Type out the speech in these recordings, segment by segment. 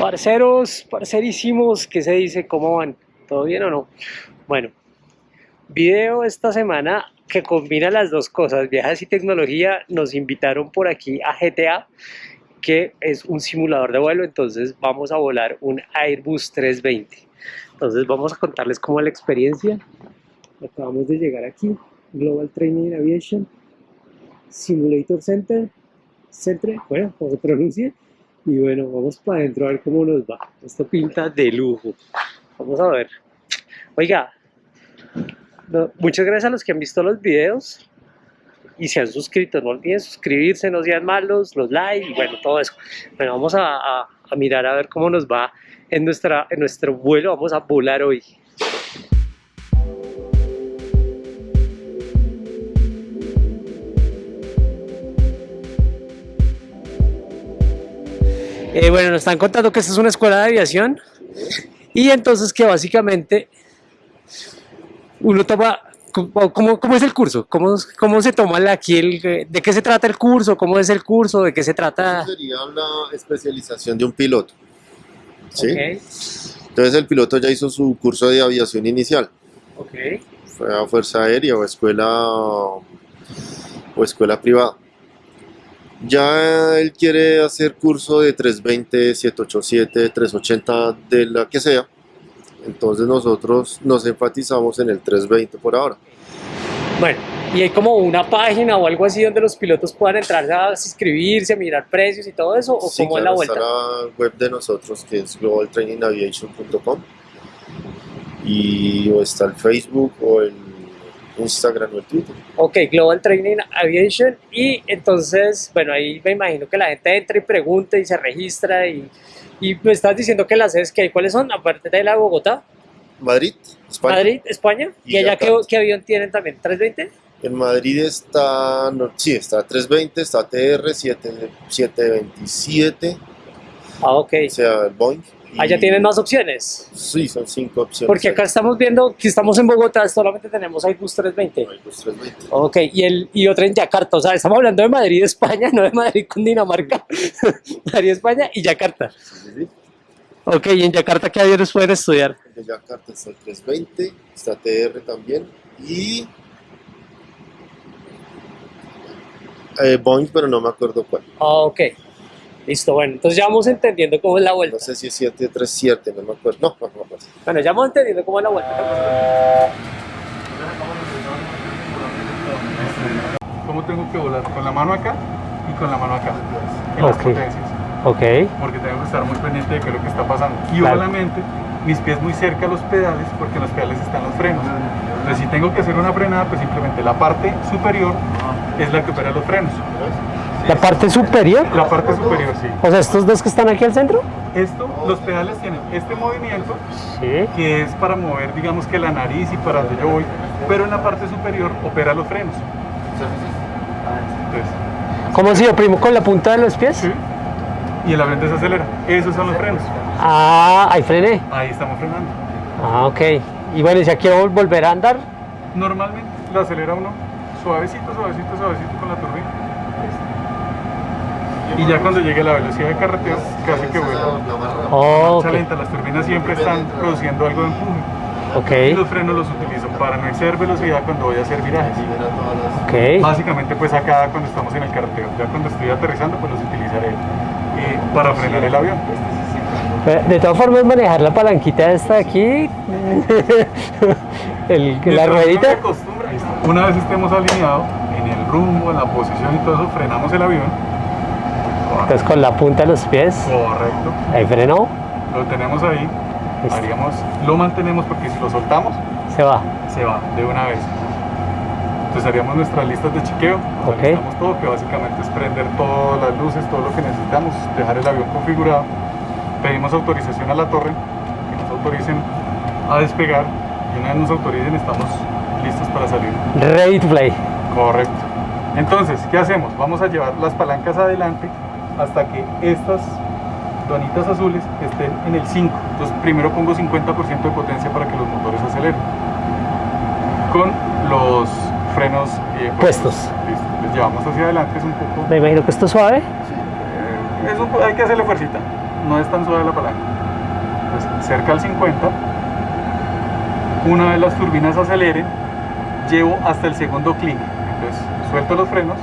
Parceros, parcerísimos, ¿qué se dice? ¿Cómo van? ¿Todo bien o no? Bueno, video esta semana que combina las dos cosas, viajes y tecnología. Nos invitaron por aquí a GTA, que es un simulador de vuelo, entonces vamos a volar un Airbus 320. Entonces vamos a contarles cómo la experiencia. Acabamos de llegar aquí, Global Training Aviation, Simulator Center, Centre, bueno, como se pronuncia. Y bueno, vamos para adentro a ver cómo nos va. Esto pinta de lujo. Vamos a ver. Oiga, muchas gracias a los que han visto los videos y se han suscrito. No olviden suscribirse, no sean malos, los likes y bueno, todo eso. Bueno, vamos a, a, a mirar a ver cómo nos va en, nuestra, en nuestro vuelo. Vamos a volar hoy. Eh, bueno, nos están contando que esta es una escuela de aviación y entonces que básicamente uno toma, ¿cómo, cómo es el curso? ¿Cómo, ¿Cómo se toma aquí el, de qué se trata el curso? ¿Cómo es el curso? ¿De qué se trata? Eso sería la especialización de un piloto. ¿sí? Entonces el piloto ya hizo su curso de aviación inicial. ok, Fue a Fuerza Aérea o escuela, o escuela privada. Ya él quiere hacer curso de 320, 787, 380, de la que sea. Entonces nosotros nos enfatizamos en el 320 por ahora. Bueno, y hay como una página o algo así donde los pilotos puedan entrar a inscribirse, a mirar precios y todo eso, o Sí, cómo es la vuelta. Está la web de nosotros que es globaltrainingaviation.com y o está el Facebook o el Instagram o el Twitter. Ok, Global Training Aviation y entonces, bueno, ahí me imagino que la gente entra y pregunta y se registra y, y me estás diciendo que las sedes que hay, ¿cuáles son? Aparte de la de Bogotá, Madrid, España. Madrid, España, y, Y allá qué, qué avión tienen también, 320? En Madrid está, no, sí, está 320, está TR 7, 727, Ah, ok. o sea, el Boeing. Y- Allá tienen más opciones. Sí, son cinco opciones. Porque acá estamos viendo que estamos en Bogotá, solamente tenemos Airbus 320. Airbus 320. Ok, y, el, y otra en Yakarta, o sea, estamos hablando de Madrid, España, no de Madrid con Dinamarca. Madrid, España y Yakarta. Sí. Ok, y en Yakarta, ¿qué aviones pueden estudiar? De Yakarta está el 320, está TR también y eh, Boeing, pero no me acuerdo cuál. Ah, ok. Listo, bueno, entonces ya vamos entendiendo cómo es la vuelta. No sé si es 737, no me acuerdo. No, no me acuerdo. Bueno, ya vamos entendiendo cómo es la vuelta. ¿Cómo tengo que volar? Con la mano acá y con la mano acá. En las Ok. potencias. Ok, Porque tengo que estar muy pendiente de qué es lo que está pasando. Y Claro. obviamente mis pies muy cerca a los pedales porque en los pedales están los frenos. Entonces si tengo que hacer una frenada, pues simplemente la parte superior es la que opera los frenos. La parte superior, La parte superior, sí. o sea, estos dos que están aquí al centro. Esto, los pedales tienen este movimiento Sí. que es para mover, digamos que la nariz y para donde yo voy, pero en la parte superior opera los frenos. Entonces, ¿Cómo si yo primo con la punta de los pies? Sí. Y el avión desacelera. Esos son los frenos. Ah, ahí frené. Ahí estamos frenando. Ah, ok. Y bueno, y si aquí quiero volver a andar, Normalmente lo acelera uno suavecito, suavecito, suavecito con la turbina. Y ya cuando llegue a la velocidad de carretera, casi que vuela. oh, Marcha ok. lenta, las turbinas siempre están produciendo algo de empuje. Y los frenos los utilizo para no exceder velocidad cuando voy a hacer virajes. ok. Básicamente pues acá cuando estamos en el carretero, ya cuando estoy aterrizando pues los utilizaré eh, para frenar el avión. De todas formas, manejar la palanquita esta de aquí, el, la ruedita. Una vez estemos alineados en el rumbo, en la posición y todo eso, frenamos el avión. Entonces con la punta de los pies, Correcto. ahí frenó, Lo tenemos ahí. Haríamos, lo mantenemos porque si lo soltamos, se va. se va de una vez. Entonces haríamos nuestras listas de chequeo, nos Ok. alistamos todo, que básicamente es prender todas las luces, todo lo que necesitamos, dejar el avión configurado. Pedimos autorización a la torre, que nos autoricen a despegar y una vez nos autoricen estamos listos para salir. Ready to play. Correcto. Entonces, ¿qué hacemos? Vamos a llevar las palancas adelante hasta que estas donitas azules estén en el 5. Entonces, primero pongo 50% de potencia para que los motores aceleren. Con los frenos eh, Puestos. Listo. Les llevamos hacia adelante, es un poco... Me imagino que esto es suave. eh, es un po- hay que hacerle fuercita. no es tan suave la palanca. Entonces, cerca al 50, una vez las turbinas aceleren, llevo hasta el segundo clic. Entonces, suelto los frenos,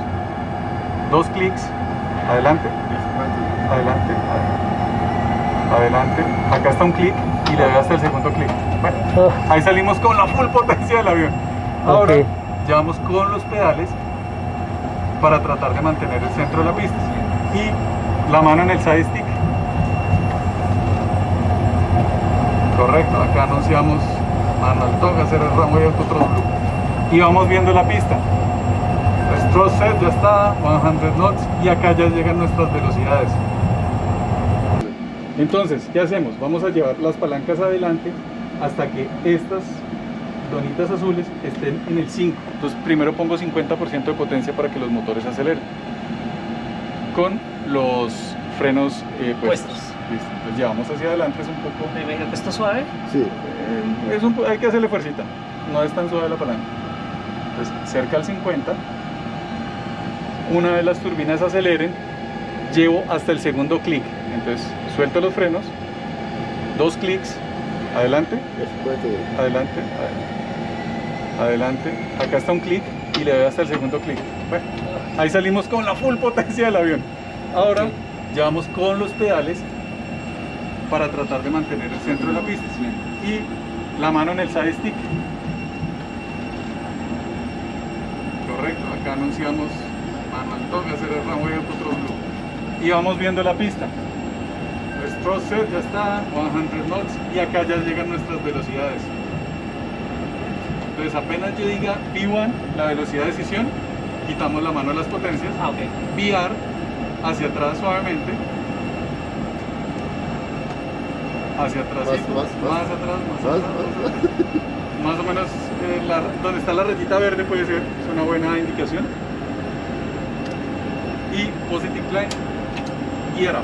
dos clics, adelante, adelante, adelante, acá está un clic y le doy hasta el segundo clic. Bueno, Ah, ahí salimos con la full potencia del avión. Ahora, Ok. llevamos con los pedales para tratar de mantener el centro de la pista y la mano en el side stick. Correcto, acá anunciamos mano al toque, hacer el runway autothrust blue. Y vamos viendo la pista. El thrust set ya está, 100 knots y acá ya llegan nuestras velocidades. Entonces, ¿qué hacemos? Vamos a llevar las palancas adelante hasta que estas donitas azules estén en el 5. Entonces, primero pongo 50% de potencia para que los motores aceleren. Con los frenos eh, puestos. Puestos. Listo. Entonces, llevamos hacia adelante, es un poco... Me imagino que esto es suave. Sí. eh, es un hay que hacerle fuercita. No es tan suave la palanca. Entonces, cerca al 50. Una vez las turbinas aceleren, llevo hasta el segundo clic. Entonces, suelto los frenos, dos clics, adelante, adelante, adelante. Acá está un clic y le doy hasta el segundo clic. Bueno, ahí salimos con la full potencia del avión. Ahora, llevamos con los pedales para tratar de mantener el centro de la pista y la mano en el side stick. Correcto, acá anunciamos toque, hacer el runway. Y vamos viendo la pista. Thrust set ya está, 100 knots y acá ya llegan nuestras velocidades. Entonces apenas yo diga V1, la velocidad de decisión, quitamos la mano de las potencias, Ah, ok. VR hacia atrás suavemente. Hacia atrás, Más, más, más. más atrás, más, Más, atrás, más, más atrás. Más o menos eh, la- donde está la rayita verde puede ser, es una buena indicación. Y positive climb, gear up.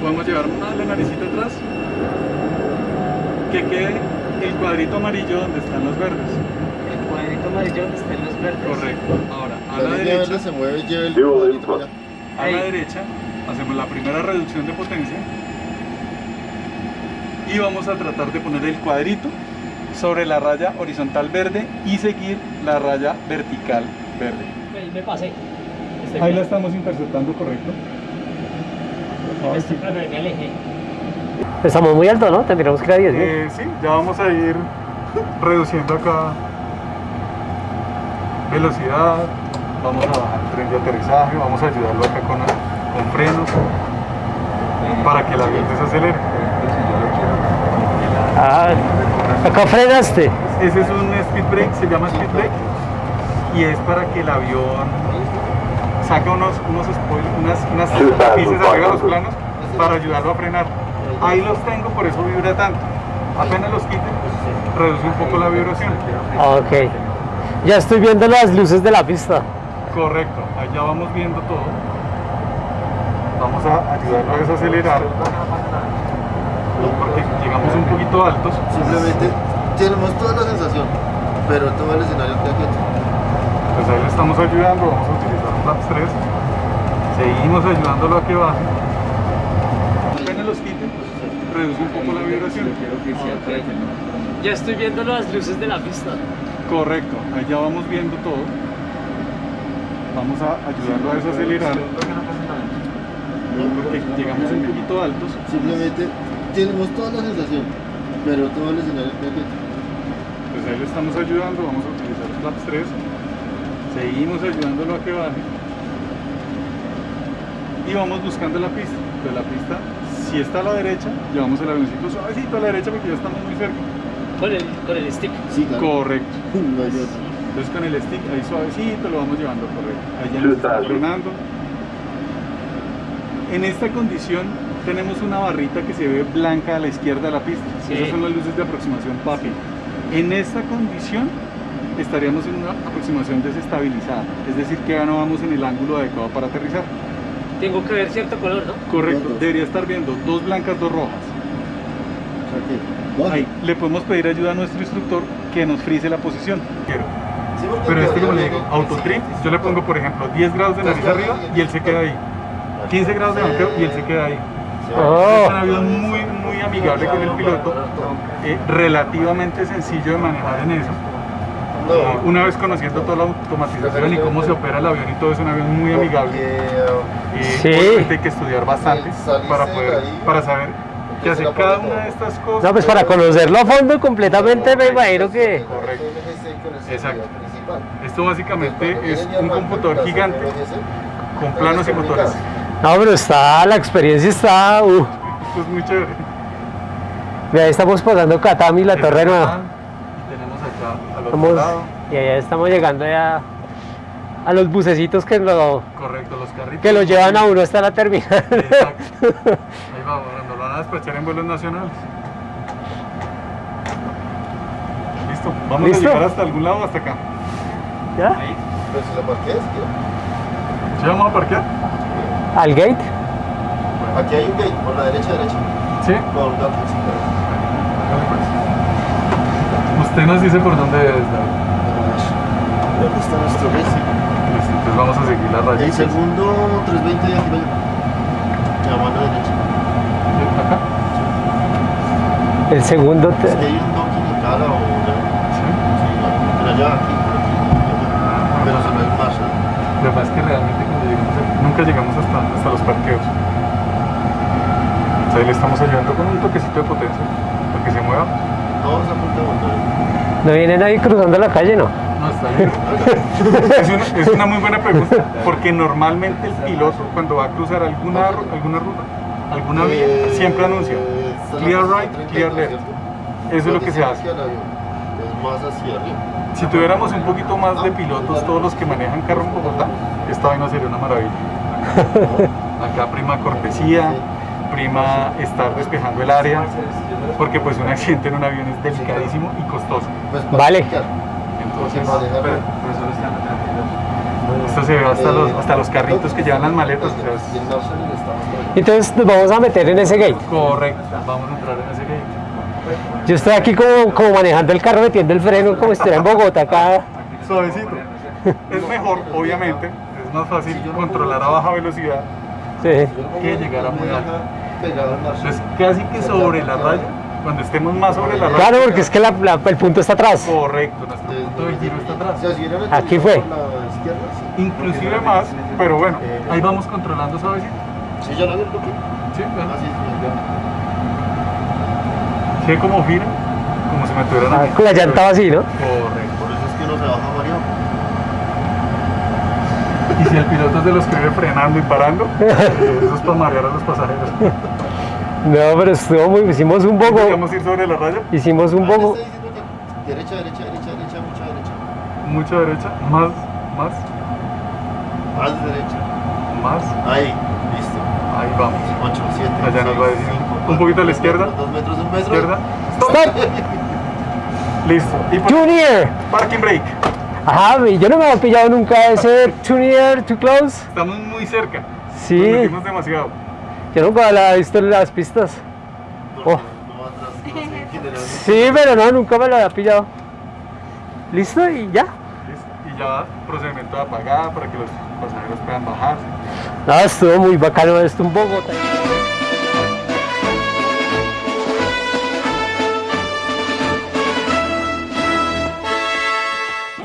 Podemos llevar más la naricita atrás, que quede el cuadrito amarillo donde están los verdes. El cuadrito amarillo donde estén los verdes. Correcto. Ahora, a La derecha. se mueve y lleva el cuadrito allá. A Ahí. la derecha hacemos la primera reducción de potencia y vamos a tratar de poner el cuadrito sobre la raya horizontal verde y seguir la raya vertical verde. Me, me pasé. Ahí la estamos interceptando, correcto. Estamos muy alto, ¿no? Tendríamos que ir a 10 Eh, sí, ya vamos a ir reduciendo acá velocidad, vamos a bajar el tren de aterrizaje, vamos a ayudarlo acá con, con frenos para que el avión desacelere. Ah, acá frenaste. Ese es un speed brake, se llama speed brake y es para que el avión saque unos, unos spoilers, unas, unas tapices arriba de los planos para ayudarlo a frenar. Ahí los tengo, por eso vibra tanto. Apenas los quite, reduce un poco la vibración. Ok. Ya estoy viendo las luces de la pista. Correcto, allá vamos viendo todo. Vamos a ayudarlo a desacelerar porque llegamos un poquito altos. Simplemente tenemos toda la sensación, pero todo el escenario queda quieto. Pues ahí le estamos ayudando, vamos a flaps 3. Seguimos ayudándolo a que baje. Apenas los quite, reduce un poco la vibración. Ya estoy viendo las luces de la pista. Correcto, ahí ya vamos viendo todo. Vamos a ayudarlo a desacelerar. Porque llegamos un poquito altos. Simplemente tenemos toda la sensación, pero todo el escenario. Pues ahí le estamos ayudando, vamos a utilizar flaps 3. Seguimos ayudándolo a que baje. Y vamos buscando la pista. De la pista, si está a la derecha, llevamos el avioncito suavecito a la derecha porque ya estamos muy cerca. Con el, con el stick. Sí, claro. Correcto. No. Entonces con el stick ahí suavecito lo vamos llevando correcto. Ahí ya nos está frenando. En esta condición tenemos una barrita que se ve blanca a la izquierda de la pista. Sí. Esas son las luces de aproximación PAPI. En esta condición estaríamos en una aproximación desestabilizada. Es decir, que ya no vamos en el ángulo adecuado para aterrizar. Tengo que ver cierto color, ¿no? Correcto. Debería estar viendo dos blancas, dos rojas. Ahí le podemos pedir ayuda a nuestro instructor que nos frise la posición. Pero este, como le digo, autotrip, yo le pongo, por ejemplo, 10 grados de nariz arriba y él se queda ahí. 15 grados de banqueo y él se queda ahí. Oh. Es un avión muy, muy amigable con el piloto, eh, relativamente sencillo de manejar en eso. Eh, Una vez conociendo toda la automatización y cómo se opera el avión y todo, es un avión muy amigable. Eh, Sí. obviamente hay que estudiar bastante para poder, para saber qué hace cada una de estas cosas. No, pues para conocerlo a fondo completamente me imagino que... Correcto. Exacto. Esto básicamente es un computador gigante con planos y motores. No, pero está, la experiencia está... Uh, Esto es muy chévere. ya estamos pasando Katami, la torre nueva. Y tenemos acá al otro Estamos, lado. y allá estamos llegando ya a los bucecitos que lo, Correcto, los carritos. que lo llevan a uno hasta la terminal. Exacto. Ahí vamos, cuando lo van a despachar en vuelos nacionales. Listo, vamos ¿Listo? a llegar hasta algún lado o hasta acá. ¿Ya? Pero si la parqueas, ¿qué? ¿Sí vamos a parquear? Al gate. Aquí hay un gate, por la derecha, derecha. Sí. Hágale, pues. Usted nos dice por dónde es, David. ¿Dónde está nuestro gate? Listo, entonces vamos a seguir la raya. El segundo 320 de aquí para allá. La mano derecha. ¿Acá? El segundo... te- Es que hay un docking en cara o ya. Sí. Sí, pero allá, aquí, por aquí. Pero se no hay. Lo que pasa es que realmente cuando llegamos aquí, nunca llegamos hasta, hasta los parqueos. O sea, ahí le estamos ayudando con un toquecito de potencia para que se mueva. Todos a punto de volver. ¿No viene nadie cruzando la calle, no? No, está bien. es, una, es una muy buena pregunta, porque normalmente el piloto cuando va a cruzar alguna, alguna ruta, alguna vía, siempre anuncia clear right, 32, clear left. Eso es lo que se hace. Si tuviéramos un poquito más de pilotos, todos los que manejan carro en Bogotá, esta vaina sería una maravilla. Acá prima cortesía, prima estar despejando el área, porque pues un accidente en un avión es delicadísimo y costoso. Pues pero- esto se ve hasta los, hasta los carritos que llevan las maletas. o sea, es- Y el Marshall está más por allá. Entonces nos vamos a meter en ese gate. Correcto, vamos a entrar en ese gate. Yo estoy aquí como, como manejando el carro, metiendo el freno, como si estuviera en Bogotá acá. Suavecito. Es mejor, obviamente, es más fácil controlar a baja velocidad Sí. que llegar a muy alto. Entonces, casi que sobre la raya, cuando estemos más sobre la. Claro, porque es que la- la- el punto está atrás. Correcto, nuestro punto de giro está atrás. Aquí fue. por la izquierda, sí. Inclusive más, pero bueno, ahí vamos controlando suavecito. Sí, ya lo vi el toque. Sí, vean. Así es, ¿Sí ve cómo gira? Como si me tuvieran Ah, aquí. con la llanta así, ¿no? Correcto. Por eso es que no se baja mareado. Y si el piloto es de los que vive frenando y parando, eh, eso es para marear a los pasajeros. No, pero estuvo muy... Hicimos un poco... Podríamos ir sobre la raya, Hicimos un Ah, poco... está diciendo que Derecha, derecha, derecha, derecha, mucha derecha. mucha derecha, más, más, Más derecha. más. Ahí, listo. Ahí vamos. 8, 7, Allá nos va a decir. Un poquito a la izquierda. 2 metros, un metro. Izquierda. ¡Stop! Listo. Y Junior. parking brake. Ajá, yo no me había pillado nunca ese too near, too close. Estamos muy cerca. Sí, Nos metimos demasiado. Yo nunca la he visto en las pistas. Oh. Sí, pero no, nunca me lo había pillado. ¿Listo? Y ya. Y ya procedimiento de apagada para que los pasajeros puedan bajarse. No, estuvo muy bacano esto un poco.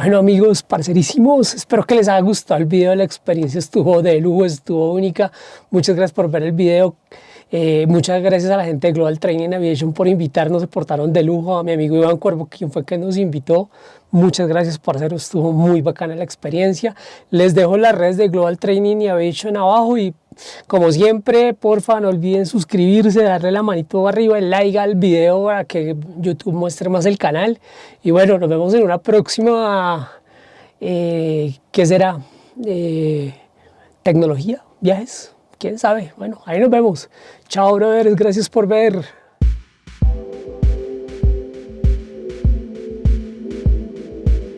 Bueno amigos, parcerísimos, espero que les haya gustado el video, la experiencia estuvo de lujo, estuvo única. Muchas gracias por ver el video. Eh, muchas gracias a la gente de Global Training Aviation por invitarnos, se portaron de lujo. A mi amigo Iván Cuervo, quien fue que nos invitó. Muchas gracias, parcero, estuvo muy bacana la experiencia. Les dejo las redes de Global Training y Aviation abajo y como siempre, porfa, no olviden suscribirse, darle la manito arriba, el like al video para que YouTube muestre más el canal. Y bueno, nos vemos en una próxima, eh, ¿qué será? Eh, tecnología, viajes, quién sabe. Bueno, ahí nos vemos. Chao, brothers, gracias por ver.